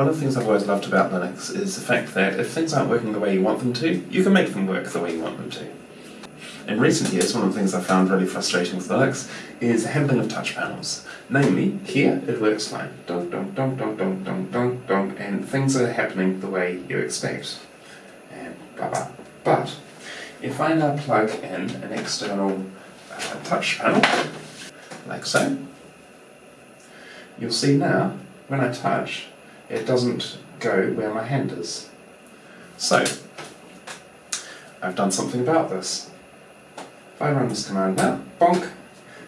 One of the things I've always loved about Linux is the fact that if things aren't working the way you want them to, you can make them work the way you want them to. In recent years, one of the things I've found really frustrating with Linux is the handling of touch panels. Namely, here it works fine. Donk, donk, donk, donk, donk, donk, donk, donk, and things are happening the way you expect. And blah, blah. But, if I now plug in an external uh, touch panel, like so, you'll see now, when I touch, it doesn't go where my hand is. So, I've done something about this. If I run this command now, bonk,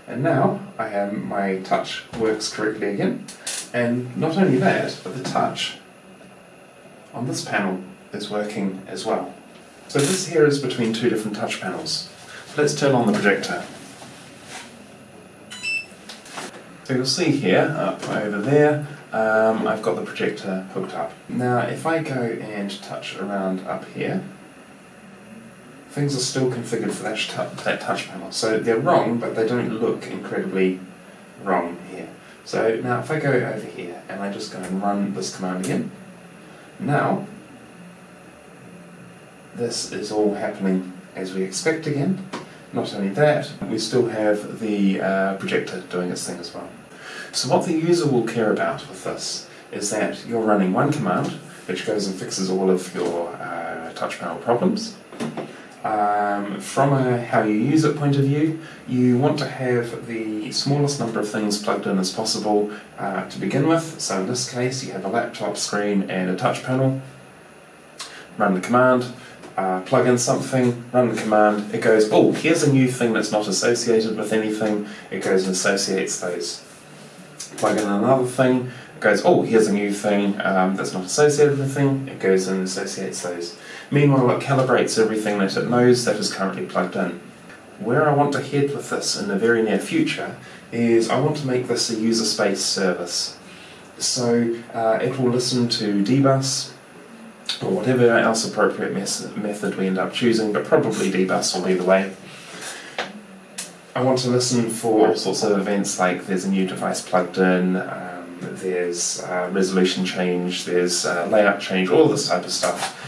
and now I have my touch works correctly again. And not only that, but the touch on this panel is working as well. So this here is between two different touch panels. Let's turn on the projector. So you'll see here, up over there, um, I've got the projector hooked up. Now if I go and touch around up here, things are still configured for that, that touch panel. So they're wrong, but they don't look incredibly wrong here. So now if I go over here and I just go and run this command again, now this is all happening as we expect again. Not only that, we still have the uh, projector doing its thing as well. So what the user will care about with this is that you're running one command which goes and fixes all of your uh, touch panel problems. Um, from a how you use it point of view, you want to have the smallest number of things plugged in as possible uh, to begin with. So in this case you have a laptop screen and a touch panel. Run the command, uh, plug in something, run the command, it goes, oh, here's a new thing that's not associated with anything, it goes and associates those. Plug in another thing, it goes, oh, here's a new thing um, that's not associated with anything, it goes and associates those. Meanwhile, it calibrates everything that it knows that is currently plugged in. Where I want to head with this in the very near future is I want to make this a user space service. So uh, it will listen to dbus, or whatever else appropriate method we end up choosing, but probably dbus will be the way. I want to listen for all sorts of events like there's a new device plugged in, um, there's uh, resolution change, there's uh, layout change, all this type of stuff.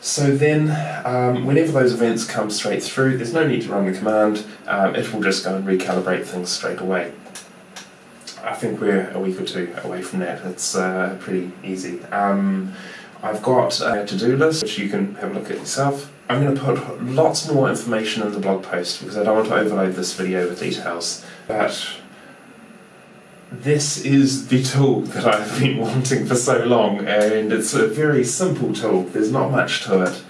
So then, um, whenever those events come straight through, there's no need to run the command, um, it will just go and recalibrate things straight away. I think we're a week or two away from that, it's uh, pretty easy. Um, I've got a to-do list which you can have a look at yourself. I'm going to put lots more information in the blog post because I don't want to overload this video with details. But this is the tool that I've been wanting for so long and it's a very simple tool, there's not much to it.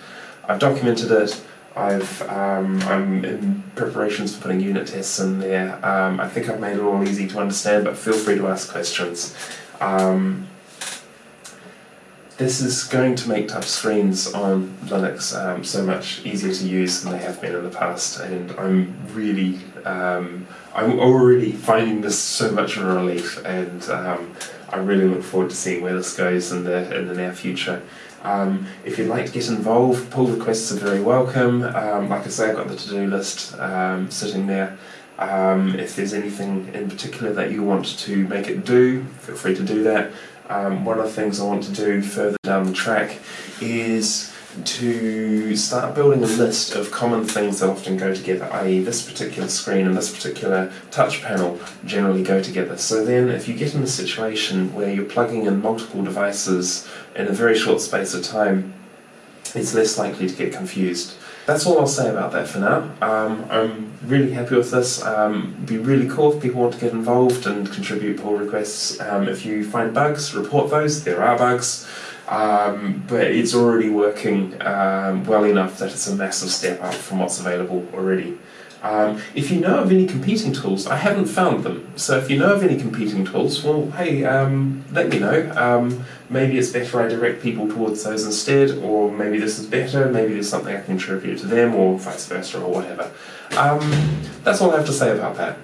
I've documented it, I've, um, I'm in preparations for putting unit tests in there. Um, I think I've made it all easy to understand but feel free to ask questions. Um, this is going to make touch screens on Linux um, so much easier to use than they have been in the past and I'm really, um, I'm already finding this so much of a relief and um, I really look forward to seeing where this goes in the, in the near future. Um, if you'd like to get involved, pull requests are very welcome. Um, like I say, I've got the to-do list um, sitting there. Um, if there's anything in particular that you want to make it do, feel free to do that. Um, one of the things I want to do further down the track is to start building a list of common things that often go together, i.e. this particular screen and this particular touch panel generally go together. So then if you get in a situation where you're plugging in multiple devices in a very short space of time, it's less likely to get confused. That's all I'll say about that for now. Um, I'm really happy with this. Um, it'd be really cool if people want to get involved and contribute pull requests. Um, if you find bugs, report those. There are bugs. Um, but it's already working um, well enough that it's a massive step up from what's available already. Um, if you know of any competing tools, I haven't found them, so if you know of any competing tools, well, hey, um, let me know. Um, maybe it's better I direct people towards those instead, or maybe this is better, maybe there's something I can contribute to them, or vice versa, or whatever. Um, that's all I have to say about that.